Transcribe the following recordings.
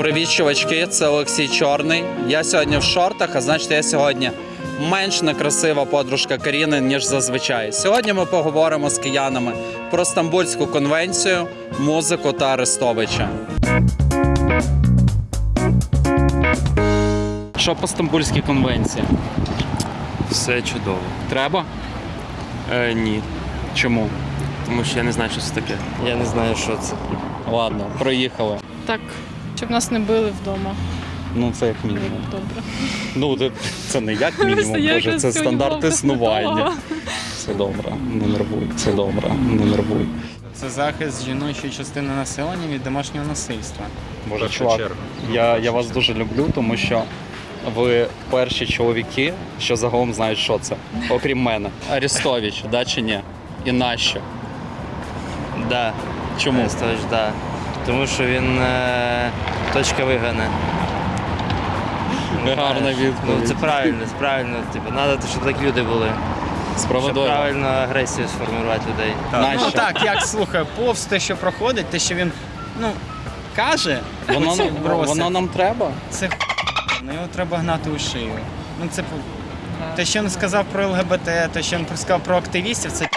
Привіт, чувачки, це Олексій Чорний. Я сьогодні в шортах, а значить, я сьогодні менш некрасива подружка Каріни, ніж зазвичай. Сьогодні ми поговоримо з киянами про Стамбульську конвенцію, музику та Арестовича. Що по Стамбульській конвенції? Все чудово. Треба? Е, ні, Чому? тому що я не знаю, що це таке. Я не знаю, що це. Ладно, проїхали. Так, щоб нас не били вдома. Ну, це як мінімум. Добре. Ну, це- це не як мінімум, Боже, це стандарт існування. Все добре, не нервуй, все добре, не нервуй. Це захист жіночої частини населення від домашнього насильства. Боже, чувак, я, я вас дуже люблю, тому що ви перші чоловіки, що загалом знають, що це, окрім мене. Арестович, да чи ні? І нащо? Да. Чому? Арестович, да. Тому що він е, точка вигана. Гарна Ну, це правильно, це правильно. Типу, треба, щоб такі люди були. Щоб Справедливо. правильно агресію сформувати людей. Нащо? Ну так, як слухай, повз те, що проходить, те, що він ну, каже, Воно, оці броси, воно нам треба? це х**, ну, його треба гнати у шию. Ну це те, що він сказав про ЛГБТ, те, що він сказав про активістів, це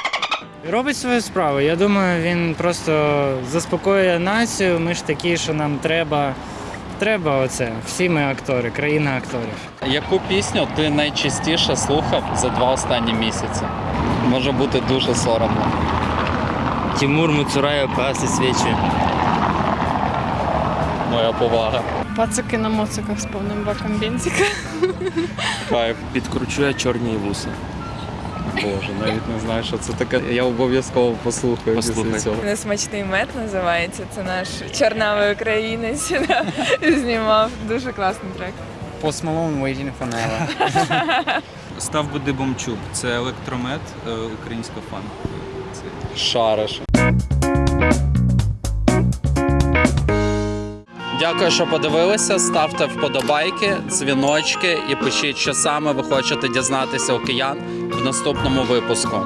Робить свою справу. Я думаю, він просто заспокоює націю. Ми ж такі, що нам треба. Треба оце. Всі ми актори, країна акторів. Яку пісню ти найчастіше слухав за два останні місяці? Може бути дуже соромно. Тимур Муцураєв паси свічі. Моя повага. Пацики на моциках з повним баком бензика. Кайф. Підкручує чорні вуса. Боже, навіть не знаю, що це таке. Я обов'язково послухаю після цього. Несмачний мед називається. Це наш чорнавий українець да, знімав. Дуже класний трек. Post Malone Waiting for Never. Став Буди Бомчук. Це електромет, е, українська фан. Шариш. Дякую, що подивилися. Ставте вподобайки, дзвіночки і пишіть, що саме ви хочете дізнатися у киян в наступному випуску.